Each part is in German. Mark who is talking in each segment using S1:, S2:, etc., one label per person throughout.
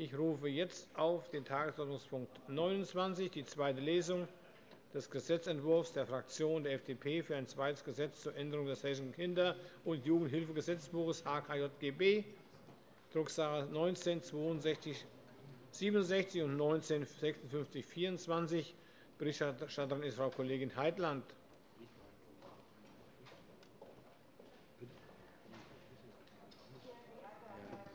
S1: Ich rufe jetzt auf den Tagesordnungspunkt 29, die zweite Lesung des Gesetzentwurfs der Fraktion der FDP für ein zweites Gesetz zur Änderung des Hessischen Kinder- und Jugendhilfegesetzbuches HKJGB, Drucksache 19 6267 und 19 5624. Berichterstatterin ist Frau Kollegin Heitland.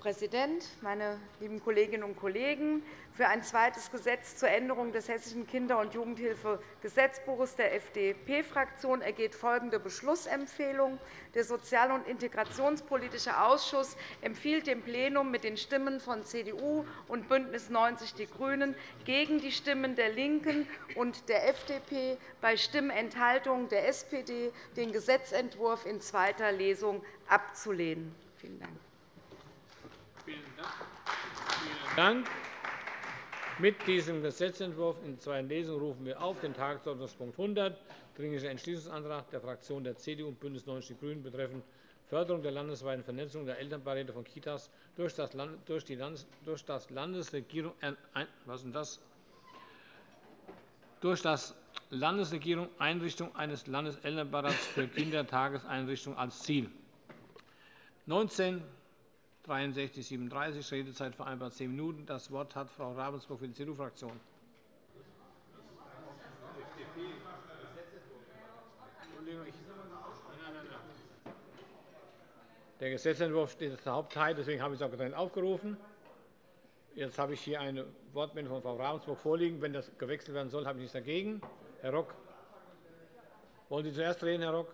S2: Präsident, meine lieben Kolleginnen und Kollegen! Für ein zweites Gesetz zur Änderung des Hessischen Kinder- und Jugendhilfegesetzbuches der FDP-Fraktion ergeht folgende Beschlussempfehlung. Der Sozial- und Integrationspolitische Ausschuss empfiehlt dem Plenum mit den Stimmen von CDU und BÜNDNIS 90 die GRÜNEN gegen die Stimmen der LINKEN und der FDP bei Stimmenthaltungen der SPD den Gesetzentwurf in zweiter Lesung abzulehnen. Vielen Dank.
S1: Dank. Mit diesem Gesetzentwurf in zweiter Lesung rufen wir auf den Tagesordnungspunkt 100, Dringlicher Entschließungsantrag der Fraktionen der CDU und BÜNDNIS 90 die GRÜNEN betreffend Förderung der landesweiten Vernetzung der Elternbeiräte von Kitas durch das Landesregierung was ist das? durch das Landesregierung Einrichtung eines Landeselternbeirats für Kindertageseinrichtungen als Ziel. 19 63 37 Redezeit vereinbart 10 Minuten. Das Wort hat Frau Ravensburg für die CDU-Fraktion. Der Gesetzentwurf steht als Hauptteil, deswegen habe ich es auch getrennt aufgerufen. Jetzt habe ich hier eine Wortmeldung von Frau Ravensburg vorliegen. Wenn das gewechselt werden soll, habe ich nichts dagegen. Herr Rock, wollen Sie zuerst reden, Herr Rock?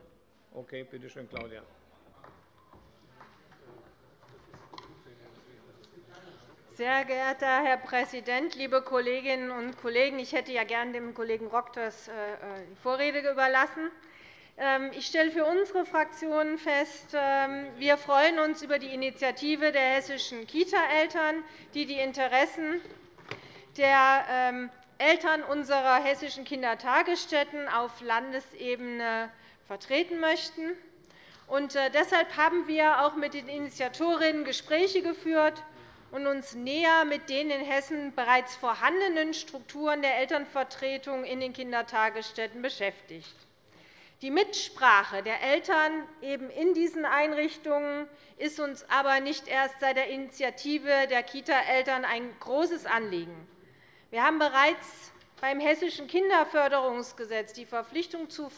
S1: Okay, bitte schön, Claudia.
S3: Sehr geehrter Herr Präsident, liebe Kolleginnen und Kollegen! Ich hätte ja gern dem Kollegen Rock das, äh, die Vorrede überlassen. Ähm, ich stelle für unsere Fraktion fest, ähm, wir freuen uns über die Initiative der hessischen Kita-Eltern, die die Interessen der ähm, Eltern unserer hessischen Kindertagesstätten auf Landesebene vertreten möchten. Äh, deshalb haben wir auch mit den Initiatorinnen Gespräche geführt und uns näher mit den in Hessen bereits vorhandenen Strukturen der Elternvertretung in den Kindertagesstätten beschäftigt. Die Mitsprache der Eltern eben in diesen Einrichtungen ist uns aber nicht erst seit der Initiative der Kita-Eltern ein großes Anliegen. Wir haben bereits beim Hessischen Kinderförderungsgesetz die Verpflichtung zur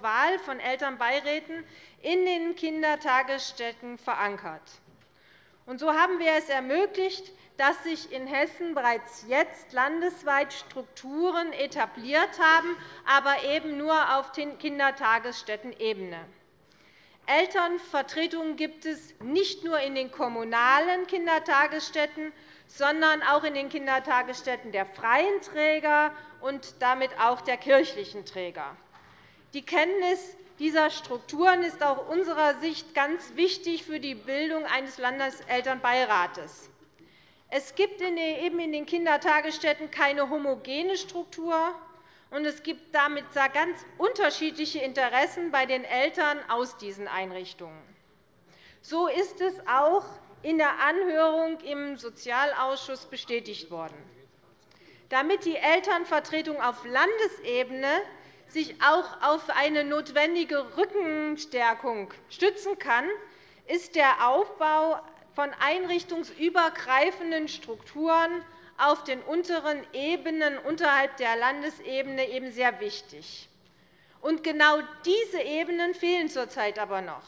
S3: Wahl von Elternbeiräten in den Kindertagesstätten verankert. So haben wir es ermöglicht, dass sich in Hessen bereits jetzt landesweit Strukturen etabliert haben, aber eben nur auf Kindertagesstättenebene. Elternvertretungen gibt es nicht nur in den kommunalen Kindertagesstätten, sondern auch in den Kindertagesstätten der freien Träger und damit auch der kirchlichen Träger. Die Kenntnis dieser Strukturen ist aus unserer Sicht ganz wichtig für die Bildung eines Landeselternbeirates. Es gibt eben in den Kindertagesstätten keine homogene Struktur, und es gibt damit ganz unterschiedliche Interessen bei den Eltern aus diesen Einrichtungen. So ist es auch in der Anhörung im Sozialausschuss bestätigt worden. Damit die Elternvertretung auf Landesebene sich auch auf eine notwendige Rückenstärkung stützen kann, ist der Aufbau von einrichtungsübergreifenden Strukturen auf den unteren Ebenen unterhalb der Landesebene eben sehr wichtig. Und genau diese Ebenen fehlen zurzeit aber noch.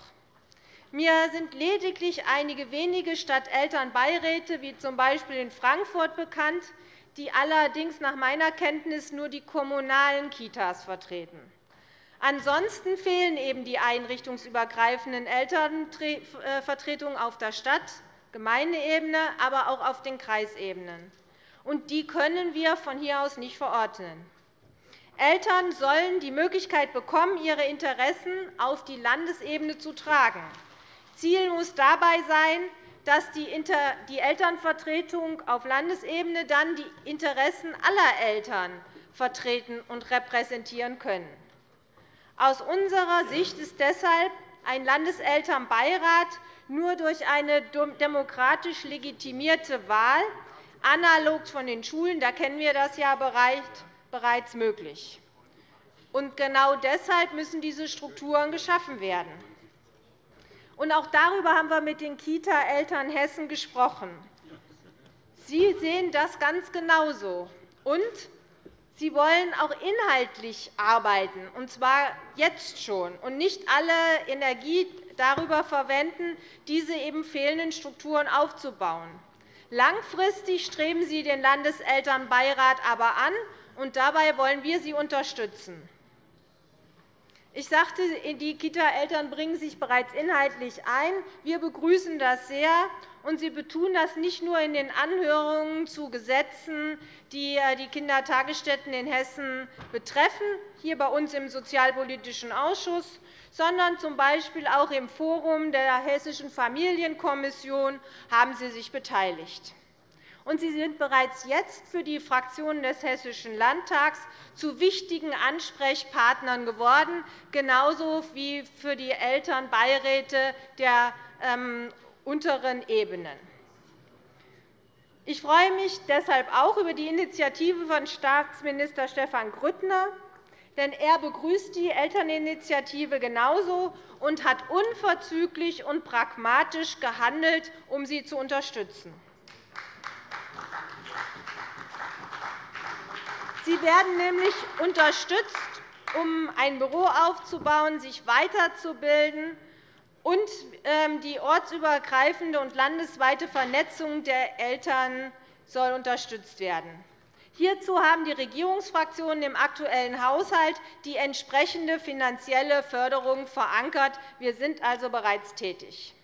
S3: Mir sind lediglich einige wenige Stadtelternbeiräte, wie z. B. in Frankfurt, bekannt, die allerdings nach meiner Kenntnis nur die kommunalen Kitas vertreten. Ansonsten fehlen eben die einrichtungsübergreifenden Elternvertretungen auf der Stadt-, Gemeindeebene, aber auch auf den Kreisebenen. Und die können wir von hier aus nicht verordnen. Eltern sollen die Möglichkeit bekommen, ihre Interessen auf die Landesebene zu tragen. Ziel muss dabei sein, dass die Elternvertretung auf Landesebene dann die Interessen aller Eltern vertreten und repräsentieren können. Aus unserer Sicht ist deshalb ein Landeselternbeirat nur durch eine demokratisch legitimierte Wahl analog von den Schulen, da kennen wir das ja bereits möglich. Genau deshalb müssen diese Strukturen geschaffen werden. Auch darüber haben wir mit den Kita-Eltern Hessen gesprochen. Sie sehen das ganz genauso. Und Sie wollen auch inhaltlich arbeiten, und zwar jetzt schon, und nicht alle Energie darüber verwenden, diese eben fehlenden Strukturen aufzubauen. Langfristig streben Sie den Landeselternbeirat aber an, und dabei wollen wir Sie unterstützen. Ich sagte, die Kita-Eltern bringen sich bereits inhaltlich ein. Wir begrüßen das sehr. Und Sie betonen das nicht nur in den Anhörungen zu Gesetzen, die äh, die Kindertagesstätten in Hessen betreffen, hier bei uns im Sozialpolitischen Ausschuss, sondern z. B. auch im Forum der Hessischen Familienkommission haben Sie sich beteiligt und Sie sind bereits jetzt für die Fraktionen des Hessischen Landtags zu wichtigen Ansprechpartnern geworden, genauso wie für die Elternbeiräte der ähm, unteren Ebenen. Ich freue mich deshalb auch über die Initiative von Staatsminister Stefan Grüttner, denn er begrüßt die Elterninitiative genauso und hat unverzüglich und pragmatisch gehandelt, um sie zu unterstützen. Sie werden nämlich unterstützt, um ein Büro aufzubauen, sich weiterzubilden, und ähm, die ortsübergreifende und landesweite Vernetzung der Eltern soll unterstützt werden. Hierzu haben die Regierungsfraktionen im aktuellen Haushalt die entsprechende finanzielle Förderung verankert. Wir sind also bereits tätig.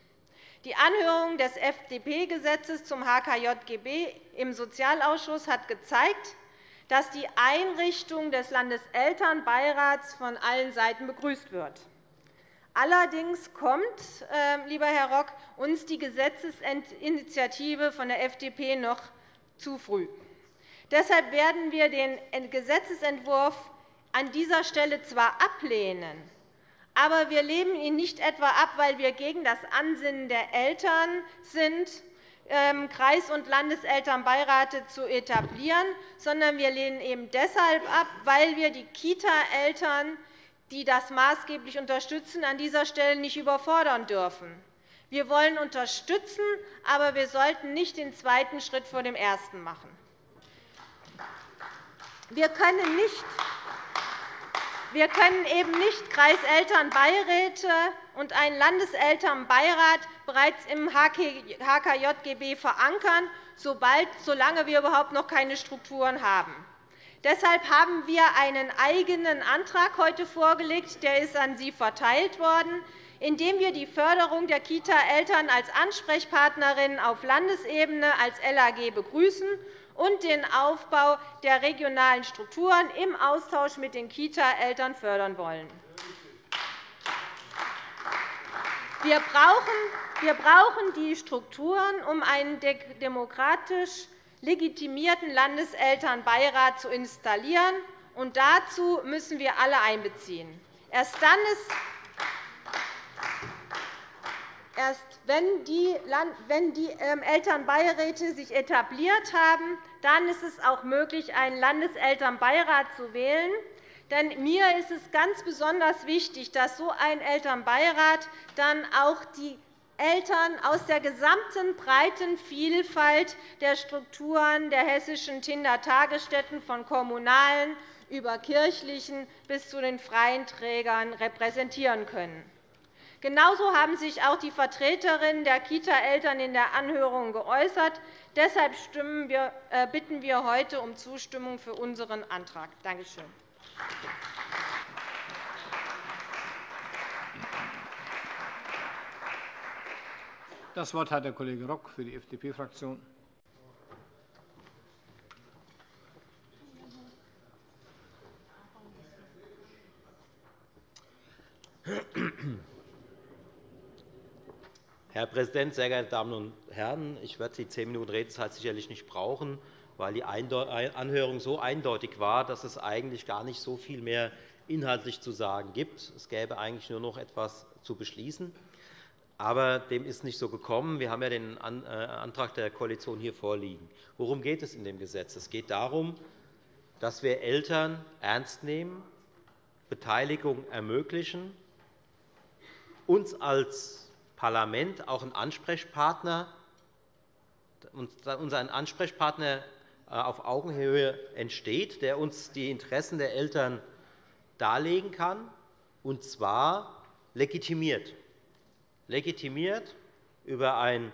S3: Die Anhörung des FDP-Gesetzes zum HKJGB im Sozialausschuss hat gezeigt, dass die Einrichtung des Landeselternbeirats von allen Seiten begrüßt wird. Allerdings kommt, ähm, lieber Herr Rock, uns die Gesetzesinitiative von der FDP noch zu früh. Deshalb werden wir den Gesetzentwurf an dieser Stelle zwar ablehnen, aber wir lehnen ihn nicht etwa ab, weil wir gegen das Ansinnen der Eltern sind, ähm, Kreis- und Landeselternbeirate zu etablieren, sondern wir lehnen eben deshalb ab, weil wir die Kita-Eltern, die das maßgeblich unterstützen, an dieser Stelle nicht überfordern dürfen. Wir wollen unterstützen, aber wir sollten nicht den zweiten Schritt vor dem ersten machen. Wir können nicht wir können eben nicht Kreiselternbeiräte und einen Landeselternbeirat bereits im HKJGB verankern, solange wir überhaupt noch keine Strukturen haben. Deshalb haben wir einen eigenen Antrag heute vorgelegt, der ist an Sie verteilt worden, in dem wir die Förderung der Kita-Eltern als Ansprechpartnerinnen auf Landesebene als LAG begrüßen und den Aufbau der regionalen Strukturen im Austausch mit den Kita-Eltern fördern wollen. Wir brauchen die Strukturen, um einen demokratisch legitimierten Landeselternbeirat zu installieren. Und dazu müssen wir alle einbeziehen. Erst dann ist Erst wenn die, ähm, Elternbeiräte sich etabliert haben, dann ist es auch möglich, einen Landeselternbeirat zu wählen. Denn mir ist es ganz besonders wichtig, dass so ein Elternbeirat dann auch die Eltern aus der gesamten breiten Vielfalt der Strukturen der hessischen Kindertagesstätten von kommunalen über kirchlichen bis zu den freien Trägern repräsentieren können. Genauso haben sich auch die Vertreterinnen der Kita-Eltern in der Anhörung geäußert. Deshalb äh, bitten wir heute um Zustimmung für unseren Antrag. Danke schön.
S1: Das Wort hat der Kollege Rock für die FDP-Fraktion.
S4: Herr Präsident, sehr geehrte Damen und Herren! Ich werde die zehn Minuten Redezeit sicherlich nicht brauchen, weil die Anhörung so eindeutig war, dass es eigentlich gar nicht so viel mehr inhaltlich zu sagen gibt. Es gäbe eigentlich nur noch etwas zu beschließen. Aber dem ist nicht so gekommen. Wir haben ja den äh, Antrag der Koalition hier vorliegen. Worum geht es in dem Gesetz? Es geht darum, dass wir Eltern ernst nehmen, Beteiligung ermöglichen, uns als Parlament auch einen Ansprechpartner, unseren Ansprechpartner äh, auf Augenhöhe entsteht, der uns die Interessen der Eltern darlegen kann, und zwar legitimiert legitimiert über ein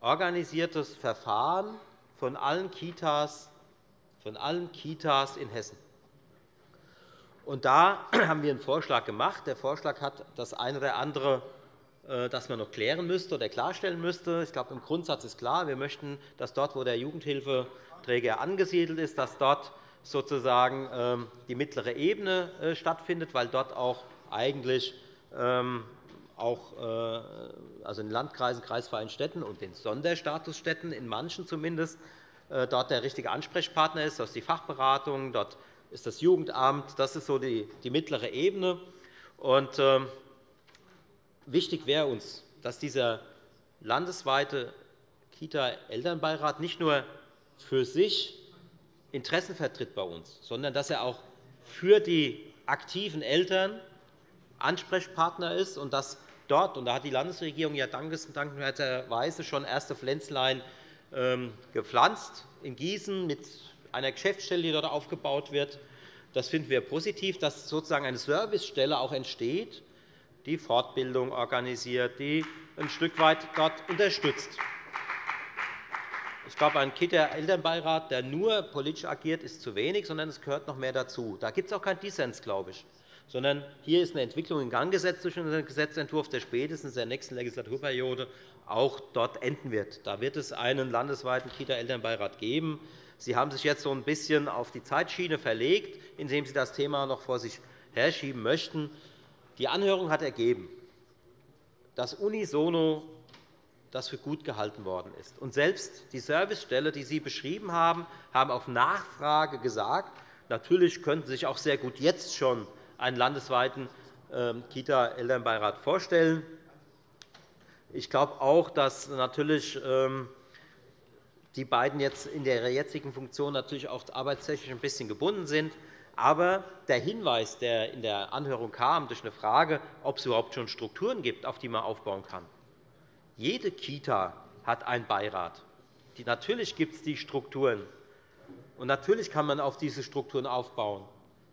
S4: organisiertes Verfahren von allen Kitas, von allen Kitas in Hessen. Und da haben wir einen Vorschlag gemacht. Der Vorschlag hat das eine oder andere, das man noch klären müsste oder klarstellen müsste. Ich glaube, im Grundsatz ist klar, wir möchten, dass dort, wo der Jugendhilfeträger angesiedelt ist, dass dort sozusagen ähm, die mittlere Ebene äh, stattfindet, weil dort auch eigentlich ähm, auch äh, also in Landkreisen, kreisfreien Städten und den Sonderstatusstädten, in manchen zumindest, äh, dort der richtige Ansprechpartner ist. Das ist die Fachberatung, dort ist das Jugendamt. Das ist so die, mittlere Ebene. Und, äh, wichtig wäre uns, dass dieser landesweite Kita-Elternbeirat nicht nur für sich Interessen vertritt bei uns, sondern dass er auch für die aktiven Eltern Ansprechpartner ist und dass dort, und da hat die Landesregierung ja dankenswerterweise schon erste Pflänzlein ähm, gepflanzt, in Gießen mit einer Geschäftsstelle, die dort aufgebaut wird. Das finden wir positiv, dass sozusagen eine Servicestelle auch entsteht, die Fortbildung organisiert, die ein Stück weit dort unterstützt. Ich glaube, ein Kita-Elternbeirat, der nur politisch agiert, ist zu wenig, sondern es gehört noch mehr dazu. Da gibt es auch keinen Dissens, glaube ich sondern hier ist eine Entwicklung in Gang gesetzt durch unseren Gesetzentwurf, der spätestens in der nächsten Legislaturperiode auch dort enden wird. Da wird es einen landesweiten Kita-Elternbeirat geben. Sie haben sich jetzt so ein bisschen auf die Zeitschiene verlegt, indem Sie das Thema noch vor sich herschieben möchten. Die Anhörung hat ergeben, dass unisono das für gut gehalten worden ist. Und selbst die Servicestelle, die Sie beschrieben haben, haben auf Nachfrage gesagt, natürlich könnten Sie sich auch sehr gut jetzt schon einen landesweiten ähm, Kita-Elternbeirat vorstellen. Ich glaube auch, dass natürlich ähm, die beiden jetzt in der jetzigen Funktion natürlich auch arbeitstechnisch ein bisschen gebunden sind. Aber der Hinweis, der in der Anhörung kam, durch eine Frage, ob es überhaupt schon Strukturen gibt, auf die man aufbauen kann. Jede Kita hat einen Beirat. Natürlich gibt es die Strukturen. Und natürlich kann man auf diese Strukturen aufbauen.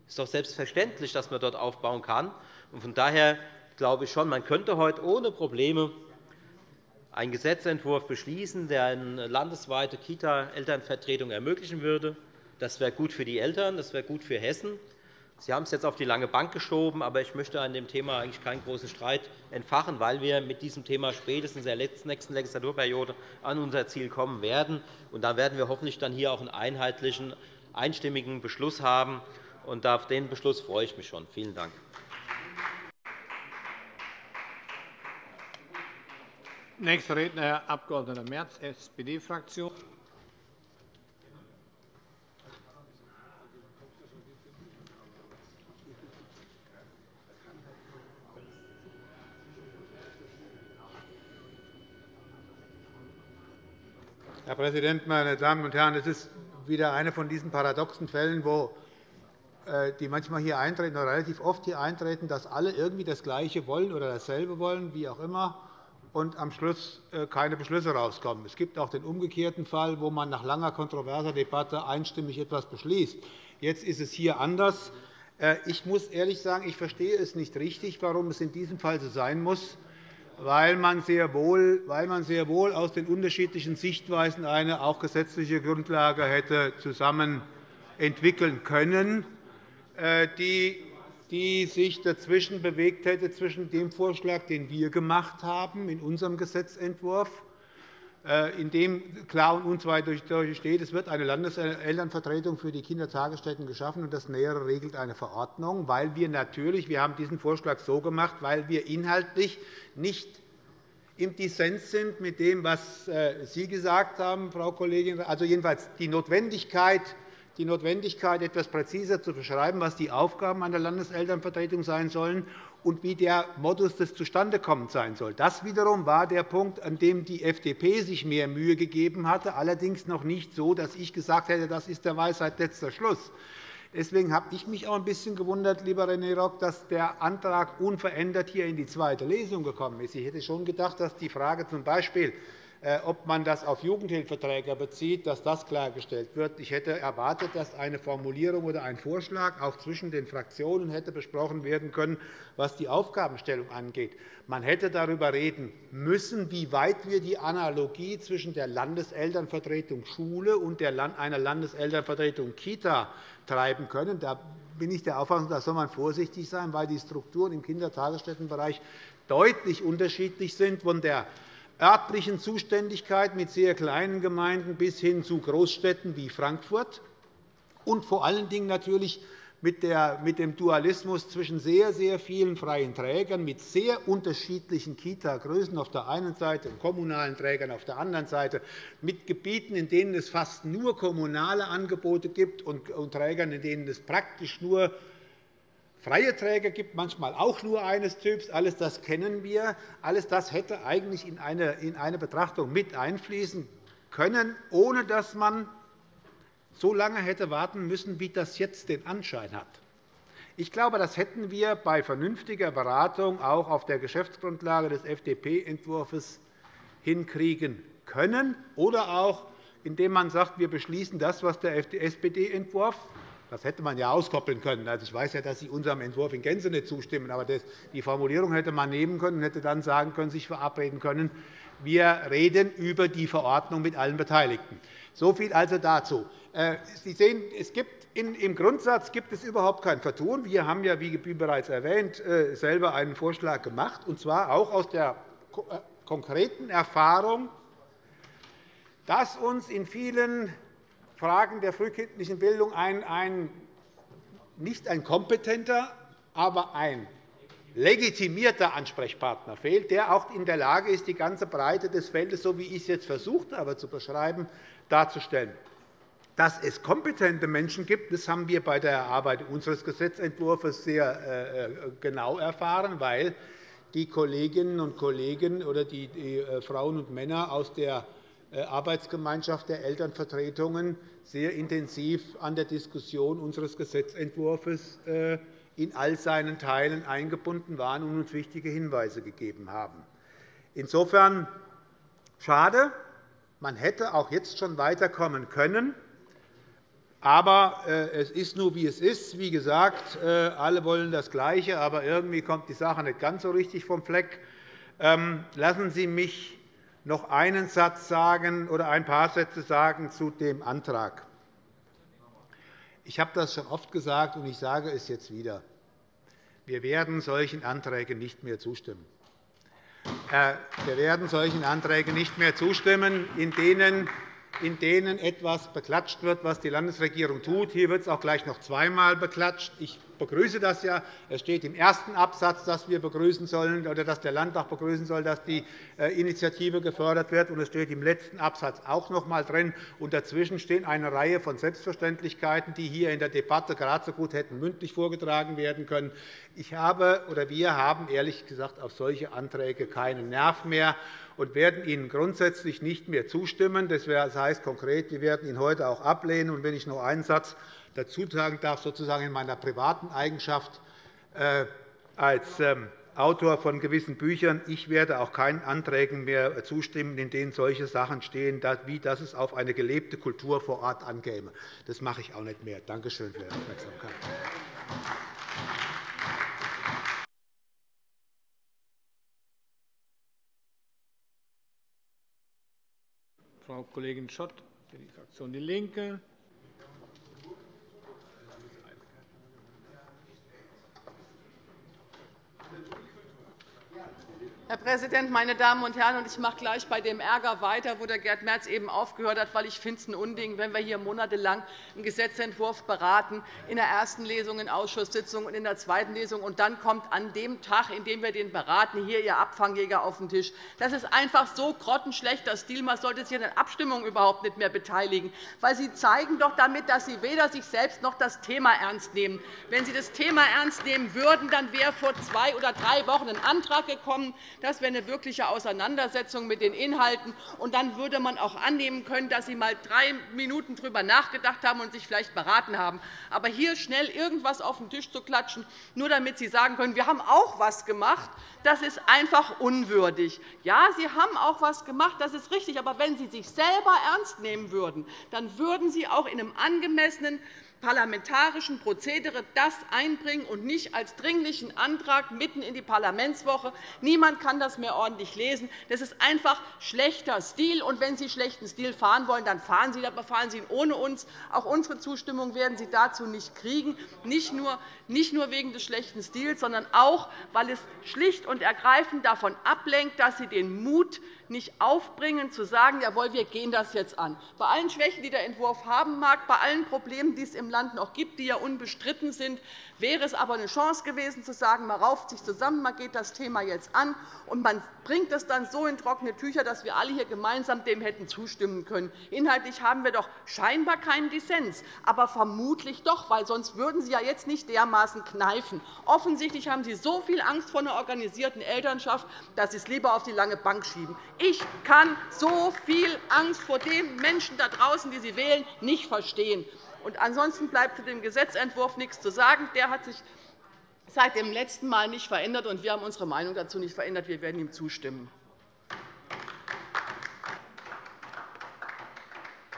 S4: Es ist doch selbstverständlich, dass man dort aufbauen kann. Von daher glaube ich schon, man könnte heute ohne Probleme einen Gesetzentwurf beschließen, der eine landesweite Kita-Elternvertretung ermöglichen würde. Das wäre gut für die Eltern, das wäre gut für Hessen. Sie haben es jetzt auf die lange Bank geschoben, aber ich möchte an dem Thema eigentlich keinen großen Streit entfachen, weil wir mit diesem Thema spätestens in der nächsten Legislaturperiode an unser Ziel kommen werden. Und da werden wir hoffentlich dann hier auch einen einheitlichen, einstimmigen Beschluss haben. Und auf den Beschluss freue ich mich schon. Vielen Dank.
S1: Nächster Redner, Herr Abg. Merz, SPD-Fraktion.
S5: Herr Präsident, meine Damen und Herren! Es ist wieder eine von diesen paradoxen Fällen, äh, die manchmal hier eintreten oder relativ oft hier eintreten, dass alle irgendwie das Gleiche wollen oder dasselbe wollen, wie auch immer, und am Schluss äh, keine Beschlüsse herauskommen. Es gibt auch den umgekehrten Fall, wo man nach langer kontroverser Debatte einstimmig etwas beschließt. Jetzt ist es hier anders. Äh, ich muss ehrlich sagen, ich verstehe es nicht richtig, warum es in diesem Fall so sein muss, weil man sehr wohl, weil man sehr wohl aus den unterschiedlichen Sichtweisen eine auch gesetzliche Grundlage hätte zusammen entwickeln können. Äh, die, die sich dazwischen bewegt hätte, zwischen dem Vorschlag, den wir gemacht haben in unserem Gesetzentwurf, äh, in dem klar und unzweifelhaft steht, es wird eine Landeselternvertretung für die Kindertagesstätten geschaffen, und das Nähere regelt eine Verordnung, weil wir natürlich, wir haben diesen Vorschlag so gemacht, weil wir inhaltlich nicht im Dissens sind mit dem, was äh, Sie gesagt haben, Frau Kollegin, also jedenfalls die Notwendigkeit, die Notwendigkeit, etwas präziser zu beschreiben, was die Aufgaben einer Landeselternvertretung sein sollen, und wie der Modus des Zustandekommens sein soll. Das wiederum war der Punkt, an dem die FDP sich mehr Mühe gegeben hatte, allerdings noch nicht so, dass ich gesagt hätte, das ist der Weisheit letzter Schluss. Deswegen habe ich mich auch ein bisschen gewundert, lieber René Rock, dass der Antrag unverändert hier in die zweite Lesung gekommen ist. Ich hätte schon gedacht, dass die Frage z. B äh, ob man das auf Jugendhilfeträger bezieht, dass das klargestellt wird. Ich hätte erwartet, dass eine Formulierung oder ein Vorschlag auch zwischen den Fraktionen hätte besprochen werden können, was die Aufgabenstellung angeht. Man hätte darüber reden müssen, wie weit wir die Analogie zwischen der Landeselternvertretung Schule und einer Landeselternvertretung Kita treiben können. Da bin ich der Auffassung, da soll man vorsichtig sein, weil die Strukturen im Kindertagesstättenbereich deutlich unterschiedlich sind von der örtlichen Zuständigkeit mit sehr kleinen Gemeinden bis hin zu Großstädten wie Frankfurt und vor allen Dingen natürlich mit dem Dualismus zwischen sehr, sehr vielen freien Trägern mit sehr unterschiedlichen Kita-Größen auf der einen Seite und kommunalen Trägern auf der anderen Seite, mit Gebieten, in denen es fast nur kommunale Angebote gibt und Trägern, in denen es praktisch nur freie Träger gibt, manchmal auch nur eines Typs. Alles das kennen wir. Alles das hätte eigentlich in eine Betrachtung mit einfließen können, ohne dass man so lange hätte warten müssen, wie das jetzt den Anschein hat. Ich glaube, das hätten wir bei vernünftiger Beratung auch auf der Geschäftsgrundlage des FDP-Entwurfs hinkriegen können, oder auch indem man sagt, wir beschließen das, was der SPD-Entwurf das hätte man ja auskoppeln können. Also, ich weiß ja, dass Sie unserem Entwurf in Gänze nicht zustimmen. Aber die Formulierung hätte man nehmen können und hätte dann sagen können, sich verabreden können, wir reden über die Verordnung mit allen Beteiligten. So viel also dazu. Äh, Sie sehen, es gibt im Grundsatz gibt es überhaupt kein Vertun. Wir haben ja, wie bereits erwähnt, äh, selber einen Vorschlag gemacht, und zwar auch aus der äh, konkreten Erfahrung, dass uns in vielen Fragen der frühkindlichen Bildung ein, ein, nicht ein kompetenter, aber ein legitimierter Ansprechpartner fehlt, der auch in der Lage ist, die ganze Breite des Feldes, so wie ich es jetzt versucht habe zu beschreiben, darzustellen. Dass es kompetente Menschen gibt, das haben wir bei der Erarbeitung unseres Gesetzentwurfs sehr äh, genau erfahren, weil die Kolleginnen und Kollegen oder die äh, Frauen und Männer aus der äh, Arbeitsgemeinschaft der Elternvertretungen sehr intensiv an der Diskussion unseres Gesetzentwurfs äh, in all seinen Teilen eingebunden waren und uns wichtige Hinweise gegeben haben. Insofern schade. Man hätte auch jetzt schon weiterkommen können. Aber äh, es ist nur, wie es ist. Wie gesagt, alle wollen das Gleiche, aber irgendwie kommt die Sache nicht ganz so richtig vom Fleck. Ähm, lassen Sie mich noch einen Satz sagen oder ein paar Sätze sagen zu dem Antrag. Ich habe das schon oft gesagt, und ich sage es jetzt wieder. Wir werden solchen Anträgen nicht mehr zustimmen. Äh, wir werden solchen Anträgen nicht mehr zustimmen, in denen in denen etwas beklatscht wird, was die Landesregierung tut. Hier wird es auch gleich noch zweimal beklatscht. Ich begrüße das ja. Es steht im ersten Absatz, dass wir begrüßen sollen oder dass der Landtag begrüßen soll, dass die äh, Initiative gefördert wird. Und es steht im letzten Absatz auch noch einmal drin. Und dazwischen stehen eine Reihe von Selbstverständlichkeiten, die hier in der Debatte gerade so gut hätten mündlich vorgetragen werden können. Ich habe oder wir haben ehrlich gesagt auf solche Anträge keinen Nerv mehr und werden Ihnen grundsätzlich nicht mehr zustimmen. Das heißt konkret, wir werden ihn heute auch ablehnen. Und wenn ich noch einen Satz dazu sagen darf, sozusagen in meiner privaten Eigenschaft äh, als ähm, Autor von gewissen Büchern. Ich werde auch keinen Anträgen mehr zustimmen, in denen solche Sachen stehen, wie dass es auf eine gelebte Kultur vor Ort ankäme. Das mache ich auch nicht mehr. Danke schön für Ihre Aufmerksamkeit.
S1: Frau Kollegin Schott für die Fraktion DIE LINKE.
S6: Herr Präsident, meine Damen und Herren! Ich mache gleich bei dem Ärger weiter, wo der Gerd Merz eben aufgehört hat, weil ich finde es ein Unding, wenn wir hier monatelang einen Gesetzentwurf beraten, in der ersten Lesung, in Ausschusssitzungen und in der zweiten Lesung, und dann kommt an dem Tag, in dem wir den beraten, hier Ihr Abfangjäger auf den Tisch. Das ist einfach so grottenschlechter Stil. Man sollte sich an den Abstimmungen überhaupt nicht mehr beteiligen. Weil Sie zeigen doch damit, dass Sie weder sich selbst noch das Thema ernst nehmen. Wenn Sie das Thema ernst nehmen würden, dann wäre vor zwei oder drei Wochen ein Antrag gekommen, das wäre eine wirkliche Auseinandersetzung mit den Inhalten. Und dann würde man auch annehmen können, dass Sie einmal drei Minuten darüber nachgedacht haben und sich vielleicht beraten haben. Aber hier schnell irgendetwas auf den Tisch zu klatschen, nur damit Sie sagen können, wir haben auch etwas gemacht, das ist einfach unwürdig. Ja, Sie haben auch etwas gemacht, das ist richtig. Aber wenn Sie sich selber ernst nehmen würden, dann würden Sie auch in einem angemessenen parlamentarischen Prozedere das einbringen und nicht als dringlichen Antrag mitten in die Parlamentswoche. Niemand kann das mehr ordentlich lesen. Das ist einfach schlechter Stil. Und wenn Sie schlechten Stil fahren wollen, dann fahren Sie, aber fahren Sie ihn ohne uns. Auch unsere Zustimmung werden Sie dazu nicht kriegen, nicht nur wegen des schlechten Stils, sondern auch, weil es schlicht und ergreifend davon ablenkt, dass Sie den Mut nicht aufbringen, zu sagen, jawohl, wir gehen das jetzt an. Bei allen Schwächen, die der Entwurf haben mag, bei allen Problemen, die es im Land noch gibt, die ja unbestritten sind, wäre es aber eine Chance gewesen, zu sagen, man rauft sich zusammen, man geht das Thema jetzt an, und man bringt es dann so in trockene Tücher, dass wir alle hier gemeinsam dem hätten zustimmen können. Inhaltlich haben wir doch scheinbar keinen Dissens, aber vermutlich doch, weil sonst würden Sie ja jetzt nicht dermaßen kneifen. Offensichtlich haben Sie so viel Angst vor einer organisierten Elternschaft, dass Sie es lieber auf die lange Bank schieben. Ich kann so viel Angst vor den Menschen da draußen, die Sie wählen, nicht verstehen. Und ansonsten bleibt zu dem Gesetzentwurf nichts zu sagen. Der hat sich seit dem letzten Mal nicht verändert, und wir haben unsere Meinung dazu nicht verändert. Wir werden ihm zustimmen.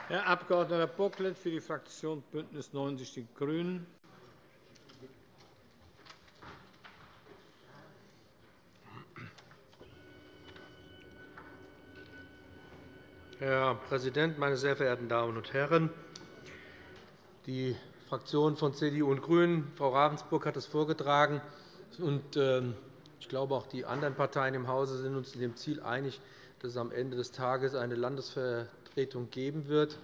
S1: Herr Abg. Bocklet für die Fraktion BÜNDNIS 90 die GRÜNEN.
S7: Herr Präsident, meine sehr verehrten Damen und Herren! Die Fraktionen von CDU und GRÜNEN, Frau Ravensburg hat es vorgetragen, und ähm, ich glaube, auch die anderen Parteien im Hause sind uns in dem Ziel einig, dass es am Ende des Tages eine Landesvertretung geben wird.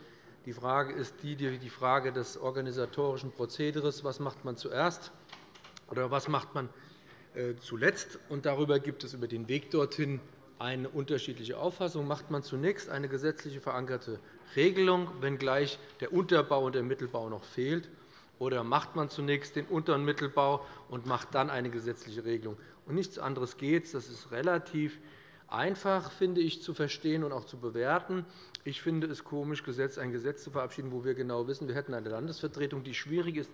S7: Die Frage ist die, die Frage des organisatorischen Prozederes. Was macht man zuerst oder was macht man äh, zuletzt? Und darüber gibt es über den Weg dorthin eine unterschiedliche Auffassung. Macht man zunächst eine gesetzlich verankerte Regelung, wenngleich der Unterbau und der Mittelbau noch fehlt, oder macht man zunächst den Unter- und Mittelbau und macht dann eine gesetzliche Regelung? Und nichts anderes geht. Das ist relativ einfach, finde ich, zu verstehen und auch zu bewerten. Ich finde es komisch, ein Gesetz zu verabschieden, wo wir genau wissen, wir hätten eine Landesvertretung, die schwierig ist,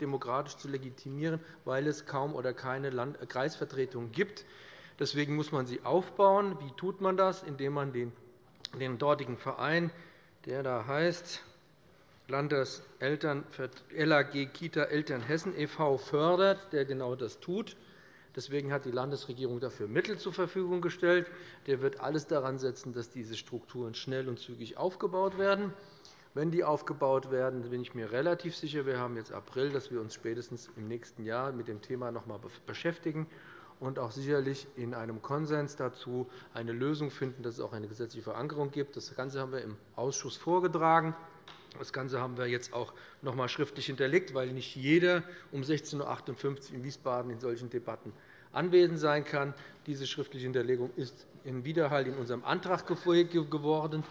S7: demokratisch zu legitimieren, weil es kaum oder keine Kreisvertretung gibt. Deswegen muss man sie aufbauen. Wie tut man das? Indem man den, den dortigen Verein, der da heißt LAG Kita Eltern Hessen e.V., fördert, der genau das tut. Deswegen hat die Landesregierung dafür Mittel zur Verfügung gestellt. Der wird alles daran setzen, dass diese Strukturen schnell und zügig aufgebaut werden. Wenn die aufgebaut werden, bin ich mir relativ sicher, wir haben jetzt April, dass wir uns spätestens im nächsten Jahr mit dem Thema noch einmal beschäftigen und auch sicherlich in einem Konsens dazu eine Lösung finden, dass es auch eine gesetzliche Verankerung gibt. Das Ganze haben wir im Ausschuss vorgetragen. Das Ganze haben wir jetzt auch noch einmal schriftlich hinterlegt, weil nicht jeder um 16.58 Uhr in Wiesbaden in solchen Debatten anwesend sein kann. Diese schriftliche Hinterlegung ist in Widerhall in unserem Antrag geworden.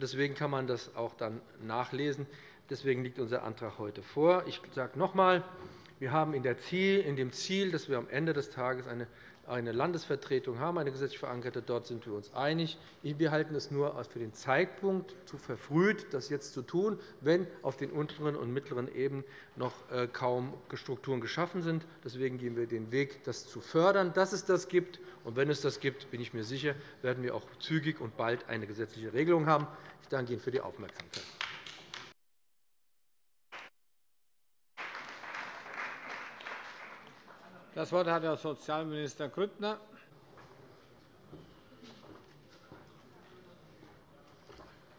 S7: Deswegen kann man das auch dann nachlesen. Deswegen liegt unser Antrag heute vor. Ich sage noch einmal, wir haben in dem Ziel, dass wir am Ende des Tages eine Landesvertretung haben, eine gesetzlich verankerte. Dort sind wir uns einig. Wir halten es nur für den Zeitpunkt zu verfrüht, das jetzt zu tun, wenn auf den unteren und mittleren Ebenen noch äh, kaum Strukturen geschaffen sind. Deswegen gehen wir den Weg, das zu fördern, dass es das gibt. Und wenn es das gibt, bin ich mir sicher, werden wir auch zügig und bald eine gesetzliche Regelung haben. Ich danke Ihnen für die Aufmerksamkeit.
S1: Das Wort hat Herr Sozialminister Grüttner.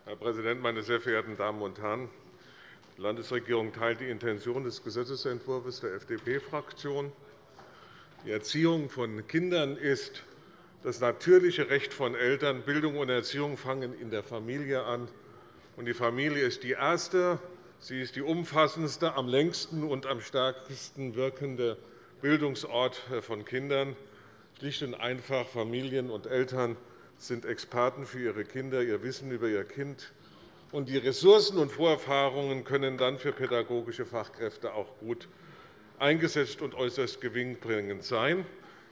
S8: Herr Präsident, meine sehr verehrten Damen und Herren! Die Landesregierung teilt die Intention des Gesetzentwurfs der FDP-Fraktion. Die Erziehung von Kindern ist Das natürliche Recht von Eltern, Bildung und Erziehung fangen in der Familie an. Die Familie ist die erste, sie ist die umfassendste, am längsten und am stärksten wirkende Bildungsort von Kindern. Schlicht und einfach, Familien und Eltern sind Experten für ihre Kinder, ihr Wissen über ihr Kind. Und die Ressourcen und Vorerfahrungen können dann für pädagogische Fachkräfte auch gut eingesetzt und äußerst gewinnbringend sein.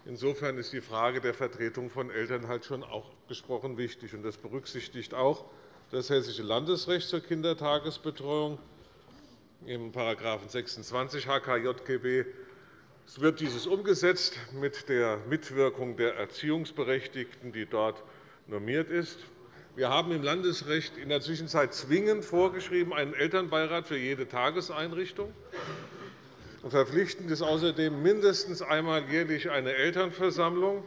S8: Insofern ist die Frage der Vertretung von Eltern halt schon auch gesprochen wichtig. Das berücksichtigt auch das Hessische Landesrecht zur Kindertagesbetreuung im § 26 HKJGB. Es wird dieses umgesetzt mit der Mitwirkung der Erziehungsberechtigten, die dort normiert ist. Wir haben im Landesrecht in der Zwischenzeit zwingend vorgeschrieben einen Elternbeirat für jede Tageseinrichtung. Verpflichtend ist außerdem mindestens einmal jährlich eine Elternversammlung.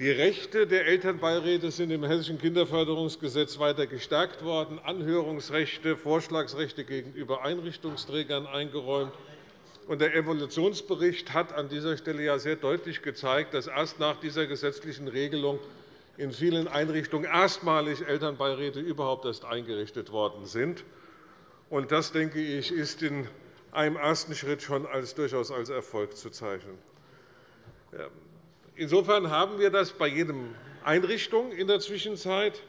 S8: Die Rechte der Elternbeiräte sind im Hessischen Kinderförderungsgesetz weiter gestärkt worden, Anhörungsrechte, Vorschlagsrechte gegenüber Einrichtungsträgern eingeräumt. Der Evolutionsbericht hat an dieser Stelle sehr deutlich gezeigt, dass erst nach dieser gesetzlichen Regelung in vielen Einrichtungen erstmalig Elternbeiräte überhaupt erst eingerichtet worden sind. Das, denke ich, ist in einem ersten Schritt schon als durchaus als Erfolg zu zeichnen. Insofern haben wir das bei jeder Einrichtung in der Zwischenzeit.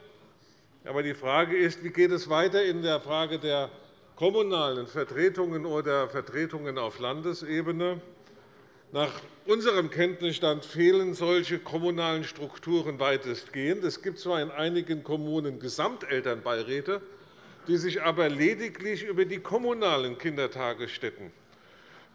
S8: Aber die Frage ist, wie geht es weiter in der Frage der kommunalen Vertretungen oder Vertretungen auf Landesebene. Nach unserem Kenntnisstand fehlen solche kommunalen Strukturen weitestgehend. Es gibt zwar in einigen Kommunen Gesamtelternbeiräte, die sich aber lediglich über die kommunalen Kindertagesstätten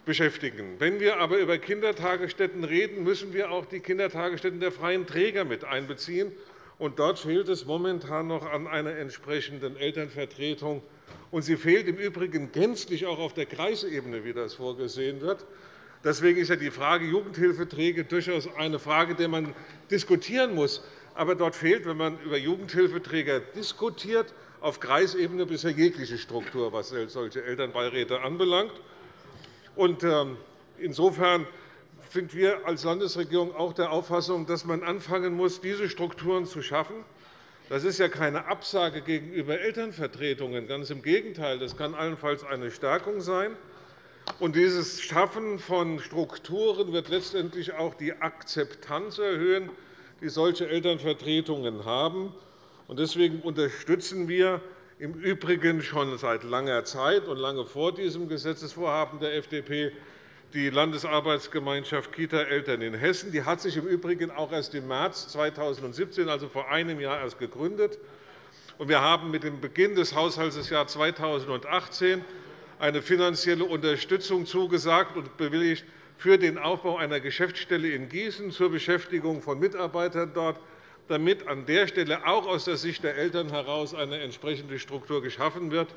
S8: beschäftigen. Wenn wir aber über Kindertagesstätten reden, müssen wir auch die Kindertagesstätten der freien Träger mit einbeziehen. Und dort fehlt es momentan noch an einer entsprechenden Elternvertretung. Und sie fehlt im Übrigen gänzlich auch auf der Kreisebene, wie das vorgesehen wird. Deswegen ist die Frage Jugendhilfeträger durchaus eine Frage, der man diskutieren muss. Aber dort fehlt, wenn man über Jugendhilfeträger diskutiert, auf Kreisebene bisher jegliche Struktur, was solche Elternbeiräte anbelangt. Ähm, insofern sind wir als Landesregierung auch der Auffassung, dass man anfangen muss, diese Strukturen zu schaffen. Das ist ja keine Absage gegenüber Elternvertretungen. Ganz im Gegenteil. Das kann allenfalls eine Stärkung sein. Und dieses Schaffen von Strukturen wird letztendlich auch die Akzeptanz erhöhen, die solche Elternvertretungen haben. Deswegen unterstützen wir im Übrigen schon seit langer Zeit und lange vor diesem Gesetzesvorhaben der FDP die Landesarbeitsgemeinschaft Kita-Eltern in Hessen. Die hat sich im Übrigen auch erst im März 2017, also vor einem Jahr, erst gegründet. Wir haben mit dem Beginn des Haushaltsjahres 2018 eine finanzielle Unterstützung zugesagt und bewilligt für den Aufbau einer Geschäftsstelle in Gießen zur Beschäftigung von Mitarbeitern dort damit an der Stelle auch aus der Sicht der Eltern heraus eine entsprechende Struktur geschaffen wird,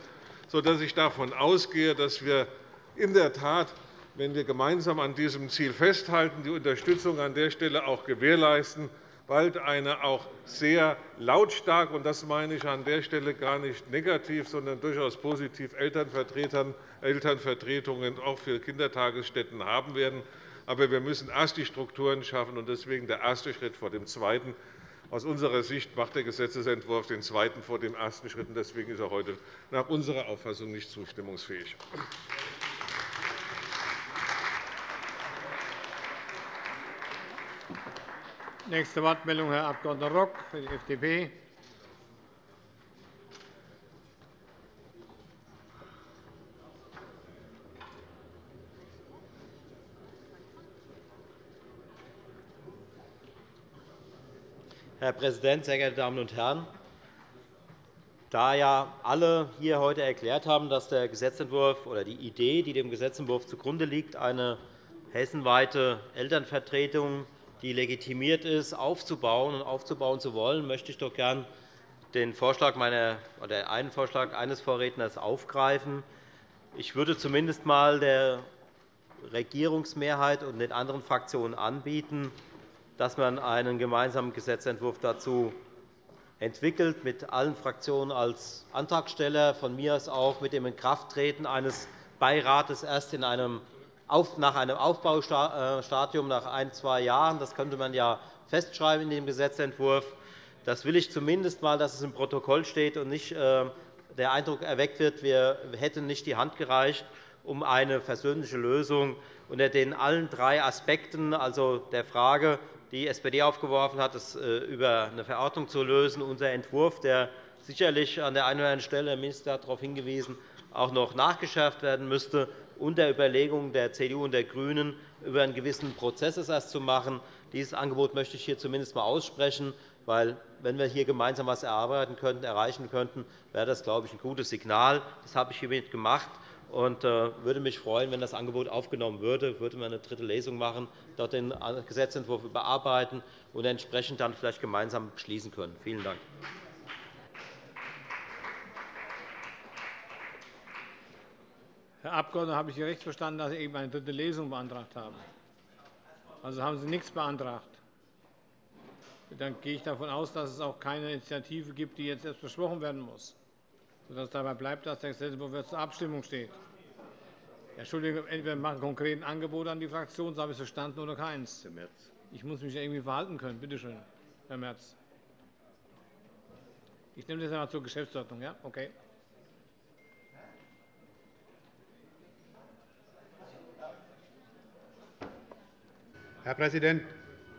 S8: sodass ich davon ausgehe, dass wir in der Tat, wenn wir gemeinsam an diesem Ziel festhalten, die Unterstützung an der Stelle auch gewährleisten, bald eine auch sehr lautstark, und das meine ich an der Stelle gar nicht negativ, sondern durchaus positiv, Elternvertretungen auch für Kindertagesstätten haben werden. Aber wir müssen erst die Strukturen schaffen, und deswegen der erste Schritt vor dem zweiten. Aus unserer Sicht macht der Gesetzentwurf den zweiten vor dem ersten Schritt. Deswegen ist er heute nach unserer Auffassung nicht zustimmungsfähig.
S1: Nächste Wortmeldung, Herr Abg. Rock für die FDP.
S4: Herr Präsident, sehr geehrte Damen und Herren! Da ja alle hier heute erklärt haben, dass der Gesetzentwurf oder die Idee, die dem Gesetzentwurf zugrunde liegt, eine hessenweite Elternvertretung, die legitimiert ist, aufzubauen und aufzubauen zu wollen, möchte ich doch gern den Vorschlag meiner, oder einen Vorschlag eines Vorredners aufgreifen. Ich würde zumindest einmal der Regierungsmehrheit und den anderen Fraktionen anbieten, dass man einen gemeinsamen Gesetzentwurf dazu entwickelt, mit allen Fraktionen als Antragsteller, von mir aus auch mit dem Inkrafttreten eines Beirates erst in einem nach einem Aufbaustadium nach ein, zwei Jahren. Das könnte man ja festschreiben in dem Gesetzentwurf. Das will ich zumindest einmal, dass es im Protokoll steht und nicht äh, der Eindruck erweckt wird, wir hätten nicht die Hand gereicht, um eine versöhnliche Lösung unter den allen drei Aspekten, also der Frage, die SPD aufgeworfen hat, es äh, über eine Verordnung zu lösen, unser Entwurf, der sicherlich an der einen oder anderen Stelle, der Minister hat darauf hingewiesen, auch noch nachgeschärft werden müsste, und der Überlegung der CDU und der GRÜNEN, über einen gewissen Prozessersatz zu machen. Dieses Angebot möchte ich hier zumindest einmal aussprechen, weil, wenn wir hier gemeinsam etwas erarbeiten könnten, erreichen könnten, wäre das, glaube ich, ein gutes Signal. Das habe ich hiermit gemacht und äh, würde mich freuen, wenn das Angebot aufgenommen würde. Würde man eine dritte Lesung machen, dort den Gesetzentwurf überarbeiten und entsprechend dann vielleicht gemeinsam beschließen können. Vielen Dank.
S1: Herr Abgeordneter, habe ich Sie recht verstanden, dass Sie eben eine dritte Lesung beantragt haben? Also haben Sie nichts beantragt. Dann gehe ich davon aus, dass es auch keine Initiative gibt, die jetzt erst besprochen werden muss, sodass es dabei bleibt, dass der Gesetzentwurf zur Abstimmung steht. Entschuldigung, entweder wir machen konkret ein Angebot an die Fraktion, so habe ich es verstanden, oder keins. Ich muss mich irgendwie verhalten können. Bitte schön, Herr Merz. Ich nehme das einmal zur Geschäftsordnung. Ja? Okay.
S5: Herr Präsident,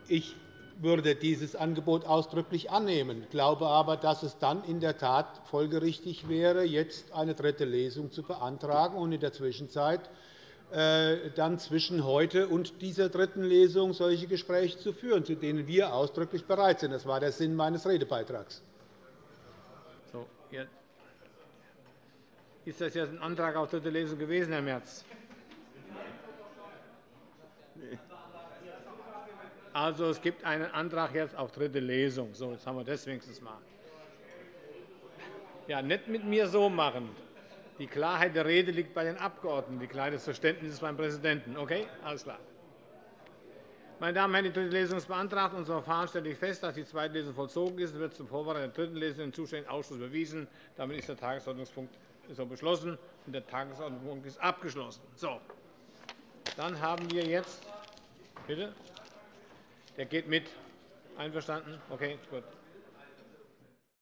S5: ich würde dieses Angebot ausdrücklich annehmen, ich glaube aber, dass es dann in der Tat folgerichtig wäre, jetzt eine dritte Lesung zu beantragen und in der Zwischenzeit äh, dann zwischen heute und dieser dritten Lesung solche Gespräche zu führen, zu denen wir ausdrücklich bereit sind. Das war der Sinn meines Redebeitrags.
S1: So, ist das jetzt ein Antrag auf dritte Lesung gewesen, Herr Merz? Also, es gibt einen Antrag jetzt auf dritte Lesung. So, jetzt haben wir das wenigstens mal. Ja, nicht mit mir so machen. Die Klarheit der Rede liegt bei den Abgeordneten. Die Klarheit des Verständnisses beim Präsidenten. Okay? Alles klar. Meine Damen und Herren, die dritte Lesung ist beantragt. Unser Verfahren stellt fest, dass die zweite Lesung vollzogen ist und wird zum Vorbereiten der dritten Lesung im zuständigen Ausschuss überwiesen. Damit ist der Tagesordnungspunkt so beschlossen, und der Tagesordnungspunkt ist abgeschlossen. So. Dann haben wir jetzt bitte. Der geht mit. Einverstanden? Okay, gut.